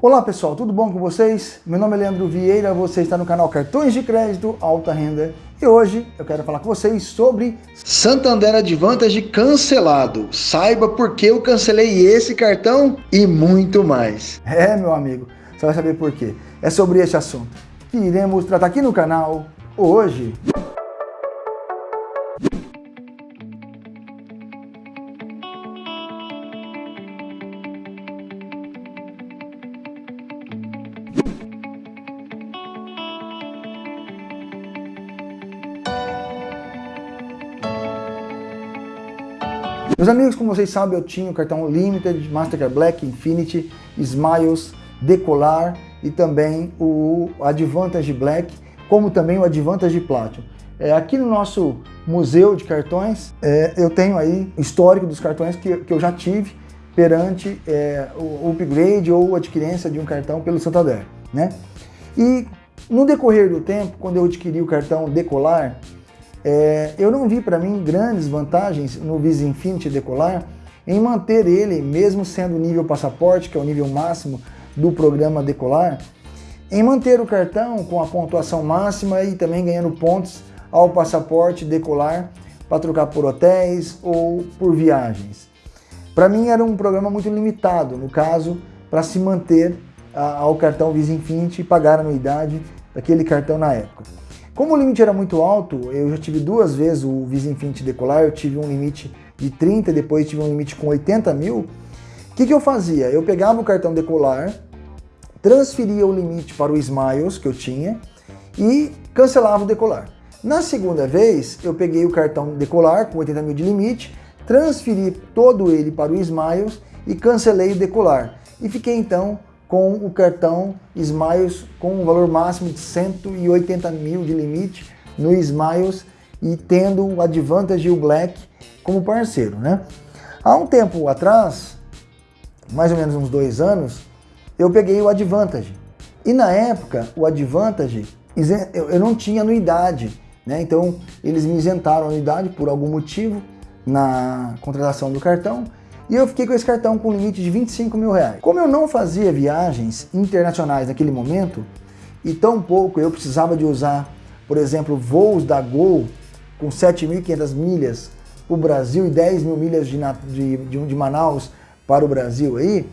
Olá pessoal, tudo bom com vocês? Meu nome é Leandro Vieira, você está no canal Cartões de Crédito Alta Renda e hoje eu quero falar com vocês sobre Santander Advantage cancelado. Saiba por que eu cancelei esse cartão e muito mais. É, meu amigo, você vai saber por quê. É sobre esse assunto que iremos tratar aqui no canal hoje. Meus amigos, como vocês sabem, eu tinha o cartão Limited, Mastercard Black, Infinity, Smiles, Decolar e também o Advantage Black, como também o Advantage Platinum. É, aqui no nosso museu de cartões, é, eu tenho aí histórico dos cartões que, que eu já tive perante é, o upgrade ou adquirência de um cartão pelo Santander. Né? E no decorrer do tempo, quando eu adquiri o cartão Decolar, é, eu não vi para mim grandes vantagens no Visa Infinity Decolar em manter ele, mesmo sendo nível passaporte, que é o nível máximo do programa Decolar, em manter o cartão com a pontuação máxima e também ganhando pontos ao passaporte Decolar para trocar por hotéis ou por viagens. Para mim era um programa muito limitado, no caso, para se manter ao cartão Visa Infinity e pagar a anuidade daquele cartão na época. Como o limite era muito alto, eu já tive duas vezes o Visa Infinity Decolar, eu tive um limite de 30, depois tive um limite com 80 mil. O que, que eu fazia? Eu pegava o cartão Decolar, transferia o limite para o Smiles que eu tinha e cancelava o Decolar. Na segunda vez, eu peguei o cartão Decolar com 80 mil de limite, transferi todo ele para o Smiles e cancelei o Decolar. E fiquei então com o cartão Smiles com um valor máximo de 180 mil de limite no Smiles e tendo o Advantage e o Black como parceiro. Né? Há um tempo atrás, mais ou menos uns dois anos, eu peguei o Advantage. E na época, o Advantage, eu não tinha anuidade. Né? Então, eles me isentaram a anuidade por algum motivo na contratação do cartão e eu fiquei com esse cartão com limite de 25 mil reais. Como eu não fazia viagens internacionais naquele momento, e tão pouco eu precisava de usar, por exemplo, voos da Gol com 7.500 milhas para o Brasil e 10 mil milhas de, de, de, de Manaus para o Brasil aí,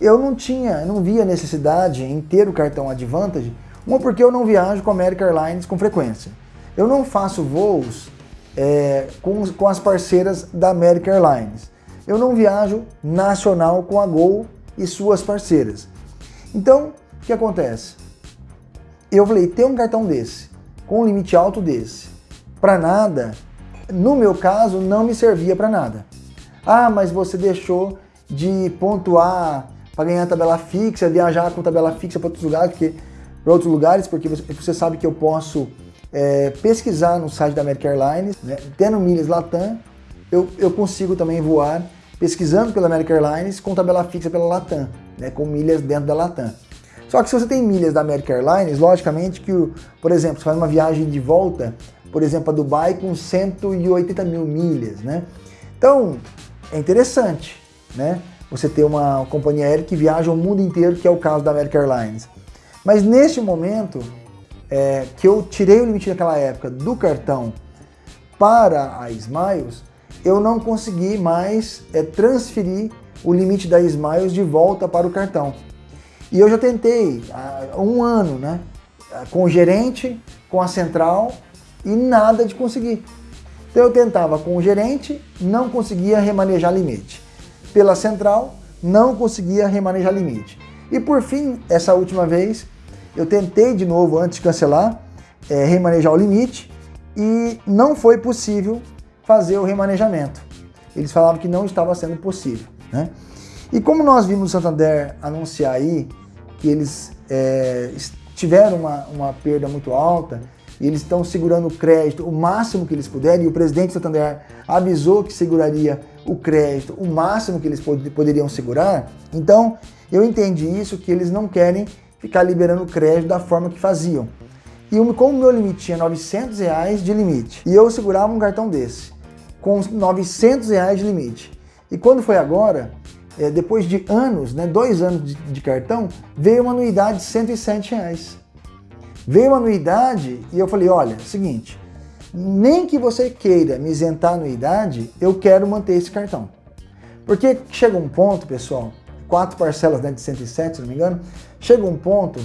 eu não tinha, não via necessidade em ter o cartão Advantage, uma porque eu não viajo com a American Airlines com frequência. Eu não faço voos é, com, com as parceiras da American Airlines eu não viajo nacional com a Gol e suas parceiras. Então, o que acontece? Eu falei, ter um cartão desse, com um limite alto desse, para nada, no meu caso, não me servia para nada. Ah, mas você deixou de pontuar para ganhar tabela fixa, viajar com tabela fixa para outros lugares, porque para outros lugares, porque você, você, sabe que eu posso é, pesquisar no site da American Airlines, né, tendo milhas Latam, eu, eu consigo também voar pesquisando pela American Airlines com tabela fixa pela Latam, né, com milhas dentro da Latam. Só que se você tem milhas da American Airlines, logicamente que, por exemplo, você faz uma viagem de volta, por exemplo, a Dubai com 180 mil milhas, né? Então, é interessante, né? Você ter uma companhia aérea que viaja o mundo inteiro, que é o caso da American Airlines. Mas neste momento, é, que eu tirei o limite naquela época do cartão para a Smiles, eu não consegui mais é, transferir o limite da Smiles de volta para o cartão. E eu já tentei há um ano, né? Com o gerente, com a central e nada de conseguir. Então eu tentava com o gerente, não conseguia remanejar limite. Pela central, não conseguia remanejar limite. E por fim, essa última vez, eu tentei de novo, antes de cancelar, é, remanejar o limite e não foi possível fazer o remanejamento. Eles falavam que não estava sendo possível. Né? E como nós vimos o Santander anunciar aí que eles é, tiveram uma, uma perda muito alta, e eles estão segurando o crédito o máximo que eles puderem, e o presidente Santander avisou que seguraria o crédito o máximo que eles pod poderiam segurar, então eu entendi isso, que eles não querem ficar liberando crédito da forma que faziam. E como o meu limite tinha 900 reais de limite, e eu segurava um cartão desse, com 900 reais de limite. E quando foi agora, é, depois de anos, né, dois anos de, de, cartão, veio uma anuidade de 107 reais. Veio uma anuidade e eu falei, olha, seguinte, nem que você queira me isentar a anuidade, eu quero manter esse cartão. Porque chega um ponto, pessoal, quatro parcelas né, de 107, se não me engano, chega um ponto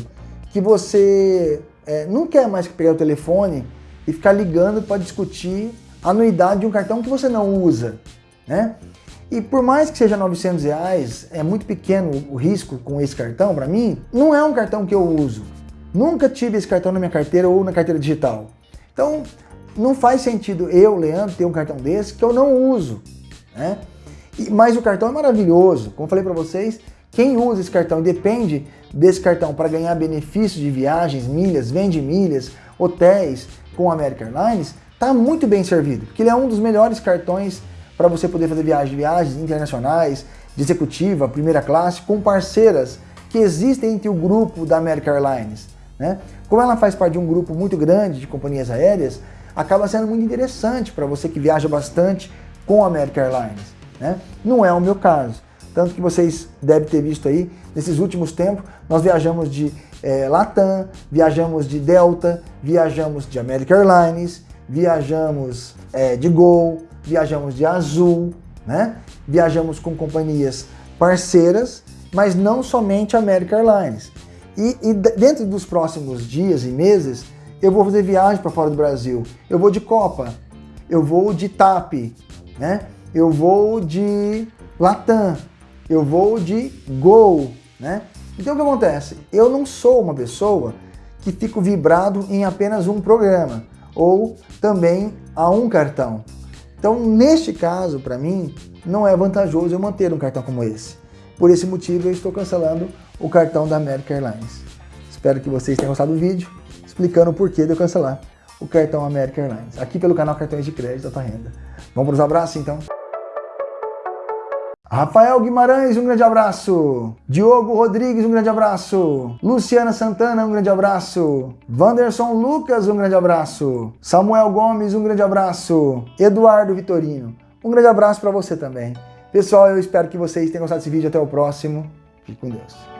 que você é, não quer mais pegar o telefone e ficar ligando para discutir a anuidade de um cartão que você não usa, né? E por mais que seja 900 reais, é muito pequeno o risco com esse cartão, para mim, não é um cartão que eu uso. Nunca tive esse cartão na minha carteira ou na carteira digital. Então, não faz sentido eu, Leandro, ter um cartão desse que eu não uso, né? E, mas o cartão é maravilhoso. Como falei para vocês, quem usa esse cartão depende desse cartão para ganhar benefícios de viagens, milhas, vende milhas, hotéis com a American Airlines, está muito bem servido, porque ele é um dos melhores cartões para você poder fazer viagens, viagens internacionais, de executiva, primeira classe, com parceiras que existem entre o grupo da American Airlines. Né? Como ela faz parte de um grupo muito grande de companhias aéreas, acaba sendo muito interessante para você que viaja bastante com a American Airlines. Né? Não é o meu caso. Tanto que vocês devem ter visto aí, nesses últimos tempos, nós viajamos de é, Latam, viajamos de Delta, viajamos de American Airlines, viajamos é, de Gol, viajamos de Azul, né? Viajamos com companhias parceiras, mas não somente American Airlines. E, e dentro dos próximos dias e meses, eu vou fazer viagem para fora do Brasil. Eu vou de Copa, eu vou de TAP, né? Eu vou de Latam, eu vou de Gol, né? Então o que acontece? Eu não sou uma pessoa que fico vibrado em apenas um programa ou também a um cartão. Então, neste caso, para mim, não é vantajoso eu manter um cartão como esse. Por esse motivo, eu estou cancelando o cartão da American Airlines. Espero que vocês tenham gostado do vídeo, explicando o porquê de eu cancelar o cartão American Airlines, aqui pelo canal Cartões de Crédito da Tua Renda. Vamos para os abraços, então? Rafael Guimarães, um grande abraço. Diogo Rodrigues, um grande abraço. Luciana Santana, um grande abraço. Vanderson Lucas, um grande abraço. Samuel Gomes, um grande abraço. Eduardo Vitorino, um grande abraço para você também. Pessoal, eu espero que vocês tenham gostado desse vídeo. Até o próximo. Fique com Deus.